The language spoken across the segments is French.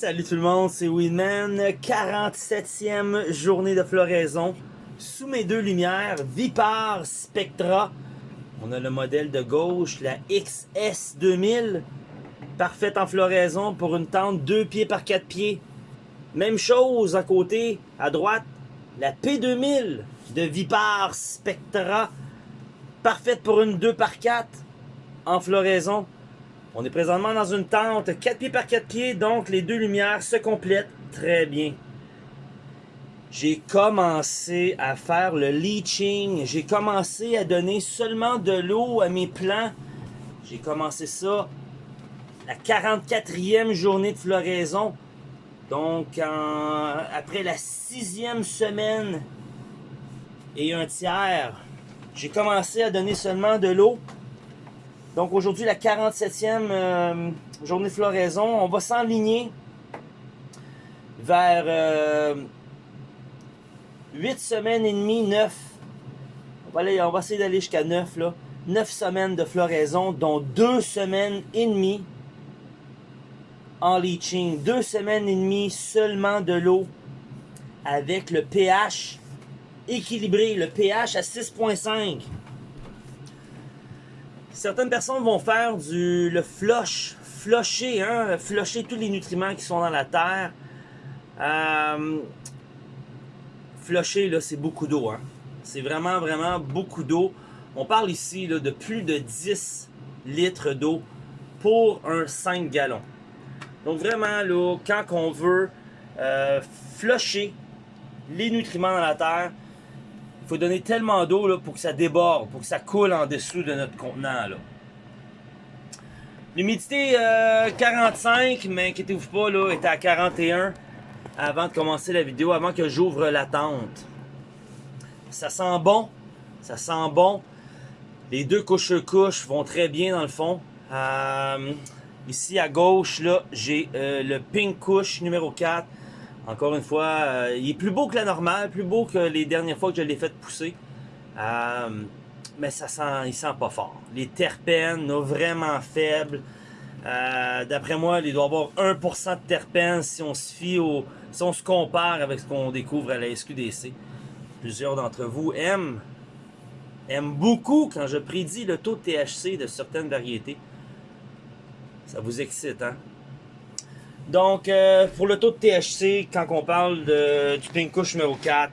Salut tout le monde, c'est Winman, 47e journée de floraison. Sous mes deux lumières, Vipar Spectra. On a le modèle de gauche, la XS2000. Parfaite en floraison pour une tente 2 pieds par 4 pieds. Même chose à côté, à droite, la P2000 de Vipar Spectra. Parfaite pour une 2 par 4 en floraison. On est présentement dans une tente 4 pieds par 4 pieds, donc les deux lumières se complètent très bien. J'ai commencé à faire le leaching, j'ai commencé à donner seulement de l'eau à mes plants. J'ai commencé ça la 44e journée de floraison. Donc, après la sixième semaine et un tiers, j'ai commencé à donner seulement de l'eau. Donc aujourd'hui, la 47e euh, journée de floraison, on va s'enligner vers 8 euh, semaines et demie, 9. On va, on va essayer d'aller jusqu'à 9 là. 9 semaines de floraison, dont 2 semaines et demie en leaching. 2 semaines et demie seulement de l'eau avec le pH équilibré, le pH à 6.5. Certaines personnes vont faire du le flush, flusher, hein, flusher tous les nutriments qui sont dans la terre. Euh, flusher, là, c'est beaucoup d'eau. Hein. C'est vraiment, vraiment beaucoup d'eau. On parle ici de plus de 10 litres d'eau pour un 5 gallons. Donc vraiment, là, quand on veut euh, flusher les nutriments dans la terre, faut donner tellement d'eau pour que ça déborde, pour que ça coule en dessous de notre contenant. L'humidité 45, euh, mais inquiétez-vous pas, là, était à 41 avant de commencer la vidéo, avant que j'ouvre la tente. Ça sent bon, ça sent bon. Les deux couches-couches vont très bien dans le fond. Euh, ici à gauche, j'ai euh, le pink couche numéro 4 encore une fois, euh, il est plus beau que la normale, plus beau que les dernières fois que je l'ai fait pousser. Euh, mais ça sent, il sent pas fort. Les terpènes, vraiment faibles. Euh, d'après moi, il doit y avoir 1% de terpènes si on se fie au, si on se compare avec ce qu'on découvre à la SQDC. Plusieurs d'entre vous aiment, aiment beaucoup quand je prédis le taux de THC de certaines variétés. Ça vous excite, hein? Donc, euh, pour le taux de THC, quand on parle du Pink Kush numéro 4,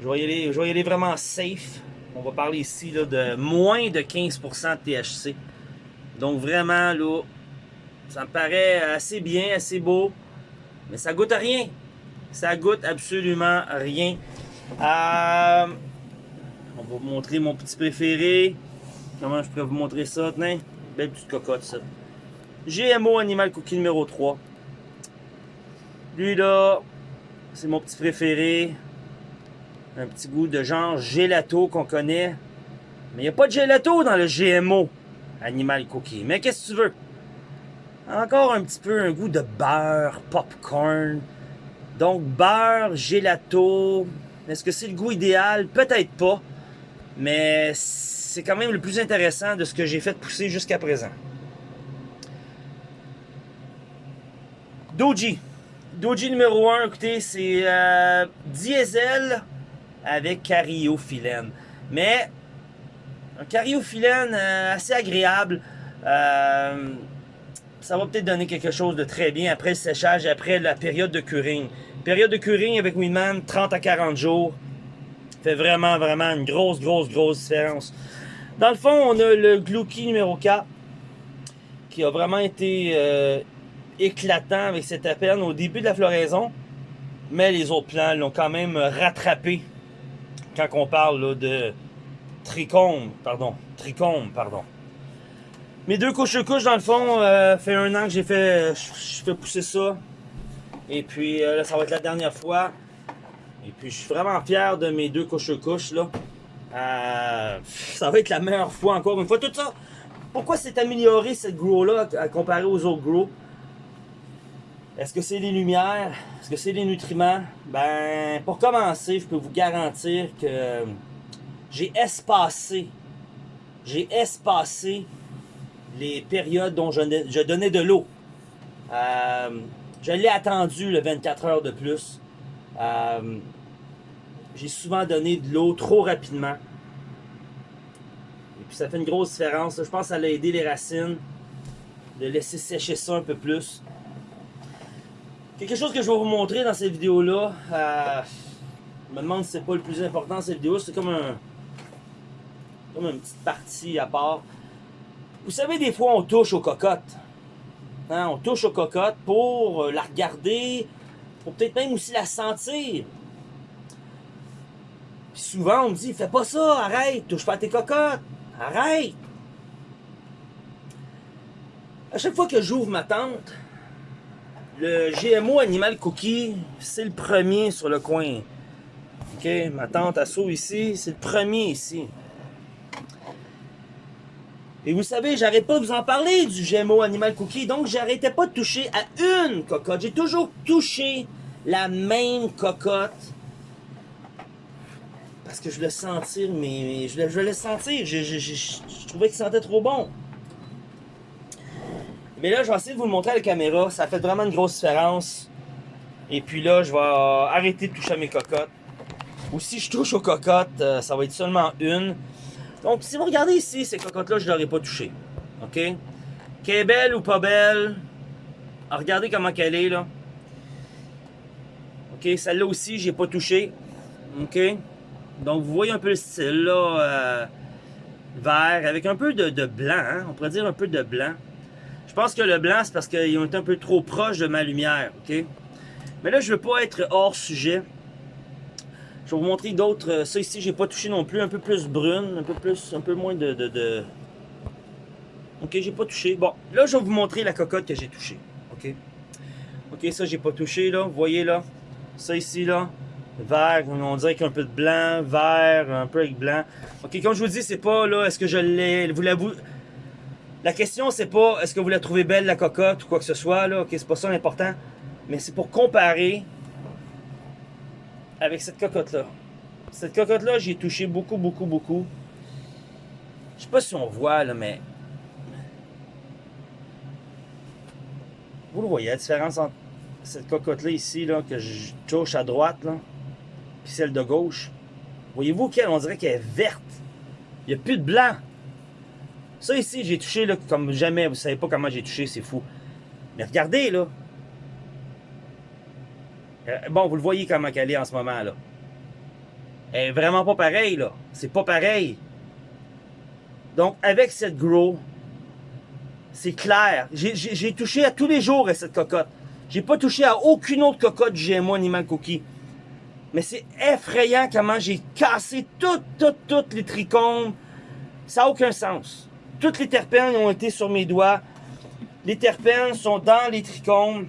je vais, y aller, je vais vraiment safe. On va parler ici là, de moins de 15% de THC. Donc vraiment, là, ça me paraît assez bien, assez beau. Mais ça goûte à rien. Ça goûte absolument rien. Euh, on va vous montrer mon petit préféré. Comment je pourrais vous montrer ça? Tenez, belle petite cocotte, ça. GMO Animal Cookie numéro 3. Lui là, c'est mon petit préféré. Un petit goût de genre gelato qu'on connaît. Mais il n'y a pas de gelato dans le GMO Animal Cookie. Mais qu'est-ce que tu veux? Encore un petit peu un goût de beurre, popcorn. Donc beurre, gelato. Est-ce que c'est le goût idéal? Peut-être pas. Mais c'est quand même le plus intéressant de ce que j'ai fait pousser jusqu'à présent. Doji. Doji numéro 1, écoutez, c'est euh, diesel avec cariophyllène. Mais un cariophyllène euh, assez agréable. Euh, ça va peut-être donner quelque chose de très bien après le séchage après la période de curing. Période de curing avec Winman, 30 à 40 jours. Fait vraiment, vraiment une grosse, grosse, grosse différence. Dans le fond, on a le Glouki numéro 4 qui a vraiment été éclatant avec cette appel au début de la floraison. Mais les autres plants l'ont quand même rattrapé quand on parle de trichome, pardon, trichome, pardon. Mes deux couches-couches, dans le fond, euh, fait un an que j'ai fait, je fais pousser ça. Et puis euh, là, ça va être la dernière fois. Et puis je suis vraiment fier de mes deux couches-couches, là. Euh, ça va être la meilleure fois encore une fois. Tout ça, pourquoi c'est amélioré cette grow-là à comparer aux autres grows? Est-ce que c'est les lumières? Est-ce que c'est les nutriments? Ben, pour commencer, je peux vous garantir que j'ai espacé, j'ai espacé les périodes dont je, donnais de l'eau. Euh, je l'ai attendu le 24 heures de plus. Euh, j'ai souvent donné de l'eau trop rapidement. Et puis ça fait une grosse différence. Je pense que ça a aidé les racines de laisser sécher ça un peu plus. Quelque chose que je vais vous montrer dans cette vidéo-là, euh, je me demande si c'est pas le plus important cette vidéo, c'est comme un comme une petite partie à part. Vous savez, des fois, on touche aux cocottes. Hein, on touche aux cocottes pour la regarder, pour peut-être même aussi la sentir. Puis souvent, on me dit, fais pas ça, arrête, touche pas à tes cocottes, arrête. À chaque fois que j'ouvre ma tente, le GMO Animal Cookie, c'est le premier sur le coin. Ok, ma tente à saut ici, c'est le premier ici. Et vous savez, j'arrête pas de vous en parler du GMO Animal Cookie, donc j'arrêtais pas de toucher à une cocotte. J'ai toujours touché la même cocotte. Parce que je voulais sentir, mais je voulais, le sentir. Je, je, trouvais qu'il sentait trop bon. Mais là, je vais essayer de vous le montrer à la caméra. Ça fait vraiment une grosse différence. Et puis là, je vais arrêter de toucher à mes cocottes. Ou si je touche aux cocottes, euh, ça va être seulement une. Donc, si vous regardez ici, ces cocottes-là, je ne l'aurais pas touché. OK? Qu'elle est belle ou pas belle, ah, regardez comment qu'elle est, là. OK? Celle-là aussi, j'ai pas touché. OK? Donc, vous voyez un peu le style, là, euh, vert, avec un peu de, blanc, hein? On pourrait dire un peu de blanc. Je pense que le blanc, c'est parce qu'ils ont été un peu trop proches de ma lumière, OK? Mais là, je veux pas être hors sujet. Je vais vous montrer d'autres. Euh, ça ici, j'ai pas touché non plus. Un peu plus brune, un peu plus, un peu moins de... de, Ok, j'ai pas touché. Bon, là, je vais vous montrer la cocotte que j'ai touchée. Ok? Ok, ça, j'ai pas touché, là. Vous voyez, là. Ça ici, là. Vert, on dirait qu'il y a un peu de blanc, vert, un peu avec blanc. Ok, comme je vous dis, c'est pas, là, est-ce que je l'ai... Vous la... La question, c'est pas, est-ce que vous la trouvez belle, la cocotte, ou quoi que ce soit, là. Ok, c'est pas ça l'important. Mais c'est pour comparer avec cette cocotte-là. Cette cocotte-là, j'ai touché beaucoup, beaucoup, beaucoup. Je sais pas si on voit, là, mais... Vous le voyez, la différence entre cette cocotte-là ici, là, que je touche à droite, là, puis celle de gauche. Voyez-vous qu'elle, on dirait qu'elle est verte. Il n'y a plus de blanc. Ça ici, j'ai touché là, comme jamais. Vous savez pas comment j'ai touché, c'est fou. Mais regardez, là. Euh, bon, vous le voyez comment elle est en ce moment, là. Elle est vraiment pas pareille, là. C'est pas pareil. Donc, avec cette grow, c'est clair. J'ai touché à tous les jours à cette cocotte. J'ai pas touché à aucune autre cocotte GMO Animal Cookie. Mais c'est effrayant comment j'ai cassé toutes, toutes, toutes les trichomes. Ça n'a aucun sens. Toutes les terpènes ont été sur mes doigts. Les terpènes sont dans les trichomes.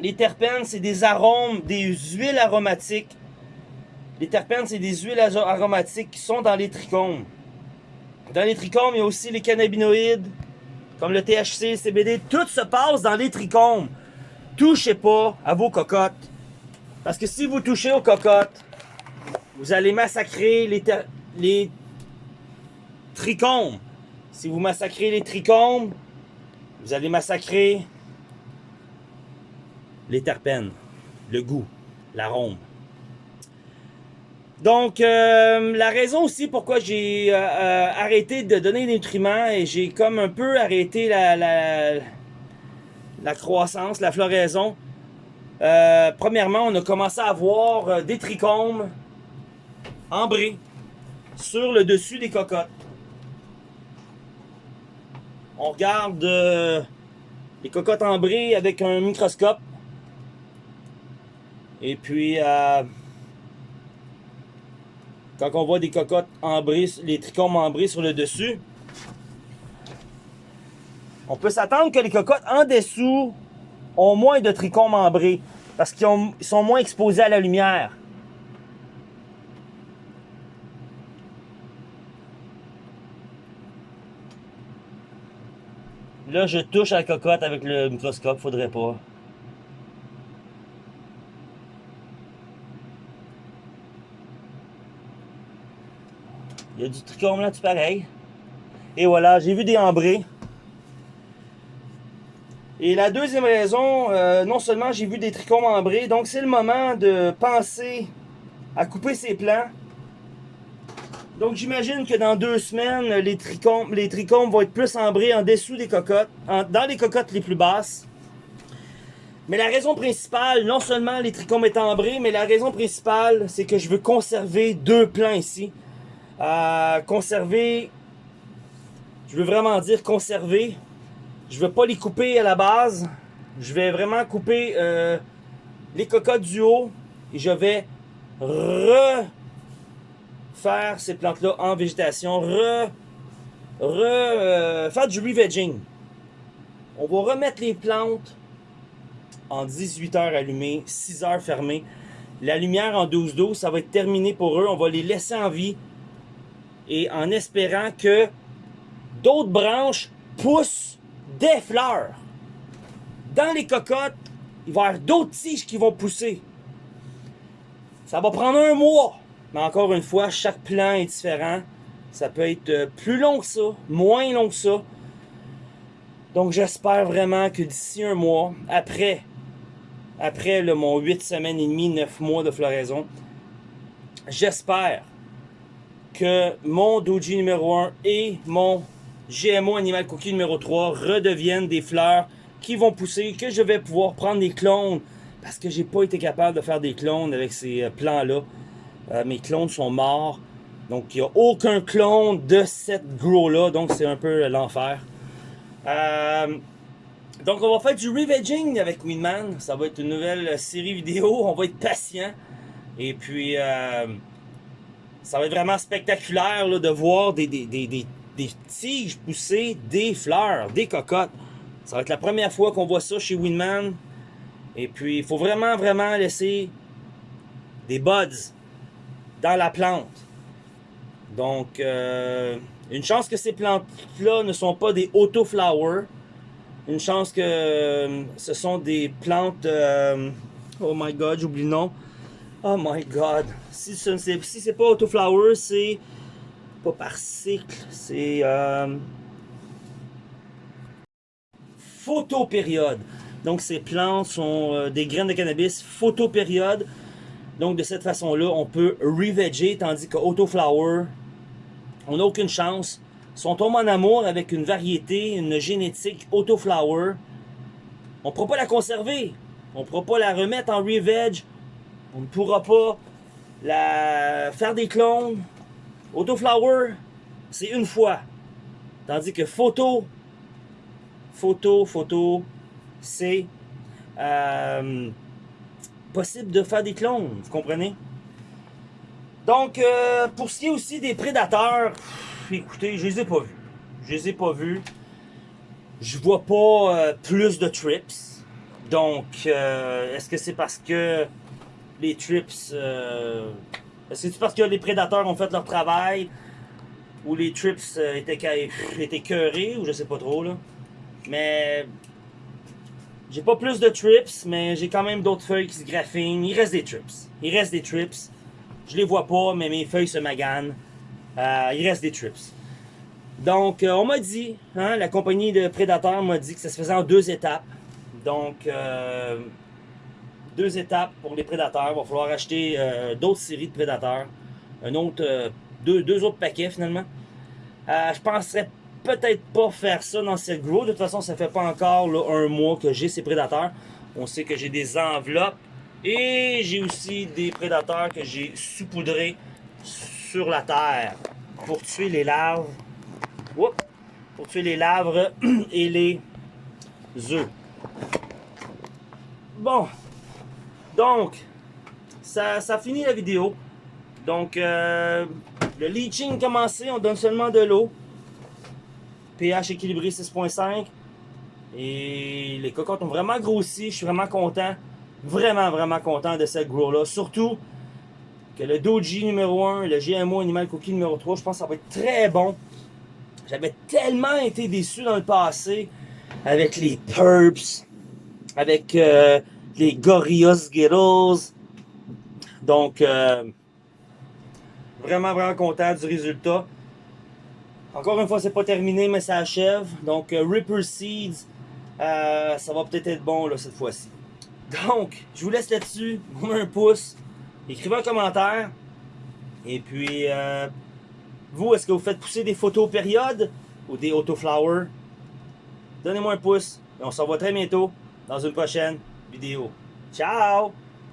Les terpènes, c'est des arômes, des huiles aromatiques. Les terpènes, c'est des huiles aromatiques qui sont dans les trichomes. Dans les trichomes, il y a aussi les cannabinoïdes, comme le THC, le CBD. Tout se passe dans les trichomes. Touchez pas à vos cocottes. Parce que si vous touchez aux cocottes, vous allez massacrer les, les trichomes. Si vous massacrez les trichomes, vous allez massacrer les terpènes, le goût, l'arôme. Donc, euh, la raison aussi pourquoi j'ai euh, euh, arrêté de donner des nutriments et j'ai comme un peu arrêté la, la, croissance, la floraison. premièrement, on a commencé à avoir des trichomes ambrés sur le dessus des cocottes. On regarde les cocottes ambrées avec un microscope. Et puis, euh, quand on voit des cocottes ambrées, les trichomes ambrés sur le dessus, on peut s'attendre que les cocottes en dessous ont moins de trichomes ambrés parce qu'ils sont moins exposés à la lumière. Là, je touche à la cocotte avec le microscope, faudrait pas. Il y a du trichome là, tout pareil. Et voilà, j'ai vu des ambrés. Et la deuxième raison, euh, non seulement j'ai vu des trichomes membrés, donc c'est le moment de penser à couper ces plants. Donc j'imagine que dans deux semaines, les trichomes, les trichomes vont être plus ambrés en dessous des cocottes, dans les cocottes les plus basses. Mais la raison principale, non seulement les trichomes étant ambrés, mais la raison principale, c'est que je veux conserver deux plants ici. Euh, conserver, je veux vraiment dire conserver. Je veux pas les couper à la base. Je vais vraiment couper euh, les cocottes du haut et je vais refaire ces plantes-là en végétation, re euh, faire du revegging. On va remettre les plantes en 18 heures allumées, 6 heures fermées. La lumière en 12-12, ça va être terminé pour eux. On va les laisser en vie. Et en espérant que d'autres branches poussent des fleurs. Dans les cocottes, il va y avoir d'autres tiges qui vont pousser. Ça va prendre un mois. Mais encore une fois, chaque plan est différent. Ça peut être euh, plus long que ça, moins long que ça. Donc j'espère vraiment que d'ici un mois, après, après le, mon 8 semaines et demie, 9 mois de floraison, j'espère que mon Doji numéro 1 et mon GMO Animal Cookie numéro 3 redeviennent des fleurs qui vont pousser, que je vais pouvoir prendre des clones parce que j'ai pas été capable de faire des clones avec ces euh, plants-là. Euh, mes clones sont morts. Donc, il n'y a aucun clone de cette grow-là. Donc, c'est un peu l'enfer. Euh, donc, on va faire du revegging avec Winman. Ça va être une nouvelle série vidéo. On va être patient. Et puis, ça va être vraiment spectaculaire de voir des, des, tiges pousser des fleurs, des cocottes. Ça va être la première fois qu'on voit ça chez Winman. Et puis, il faut vraiment, vraiment laisser des buds dans la plante. Donc, euh, une chance que ces plantes-là ne sont pas des auto-flowers. Une chance que euh, ce sont des plantes... Euh, oh my God, j'oublie le nom. Oh my God. Si ce n'est pas auto-flower, c'est pas par cycle, c'est photopériode. Donc ces plantes sont des graines de cannabis photopériode. Donc de cette façon-là, on peut reveger, tandis qu'autoflower, on n'a aucune chance. Si on tombe en amour avec une variété, une génétique autoflower, on ne pourra pas la conserver. On ne pourra pas la remettre en reveg. On ne pourra pas la faire des clones. Autoflower, c'est une fois. Tandis que photo, photo, photo, c'est euh, possible de faire des clones, vous comprenez? Donc, euh, pour ce qui est aussi des prédateurs, écoutez, je les ai pas vus. Je les ai pas vus. Je vois pas euh, plus de trips. Donc, est-ce que c'est parce que les trips... est-ce que c'est parce que les prédateurs ont fait leur travail? Ou les trips étaient, étaient cœurés? Ou je sais pas trop, là. Mais j'ai pas plus de trips, mais j'ai quand même d'autres feuilles qui se graffinent. Il reste des trips. Il reste des trips. Je les vois pas, mais mes feuilles se maganent. Euh, il reste des trips. Donc, euh, on m'a dit, hein, la compagnie de prédateurs m'a dit que ça se faisait en deux étapes. Donc, euh, deux étapes pour les prédateurs. Il va falloir acheter d'autres séries de prédateurs. Un autre, deux, deux autres paquets finalement. je penserais peut-être pas faire ça dans cette grow. De toute façon, ça fait pas encore un mois que j'ai ces prédateurs. On sait que j'ai des enveloppes et j'ai aussi des prédateurs que j'ai saupoudrés sur la terre pour tuer les larves. pour tuer les larves et les œufs. Bon, donc, ça, ça finit la vidéo. Donc, euh, le leaching commencé, on donne seulement de l'eau pH équilibré 6.5. Et les cocottes ont vraiment grossi. Je suis vraiment content. Vraiment, vraiment content de cette grow-là. Surtout que le Doji numéro 1, le GMO Animal Cookie numéro 3, je pense que ça va être très bon. J'avais tellement été déçu dans le passé avec les Purps, avec euh, les Gorillaz Skittles. Donc, euh, vraiment, vraiment content du résultat. Encore une fois, c'est pas terminé, mais ça achève. Donc, euh, Ripper Seeds euh, ça va peut-être être bon là, cette fois-ci. Donc, je vous laisse là-dessus. Vous un pouce. Écrivez un commentaire. Et puis, euh, vous, est-ce que vous faites pousser des photos période ou des autoflowers? Donnez-moi un pouce. Et on se revoit très bientôt dans une prochaine vidéo. Ciao!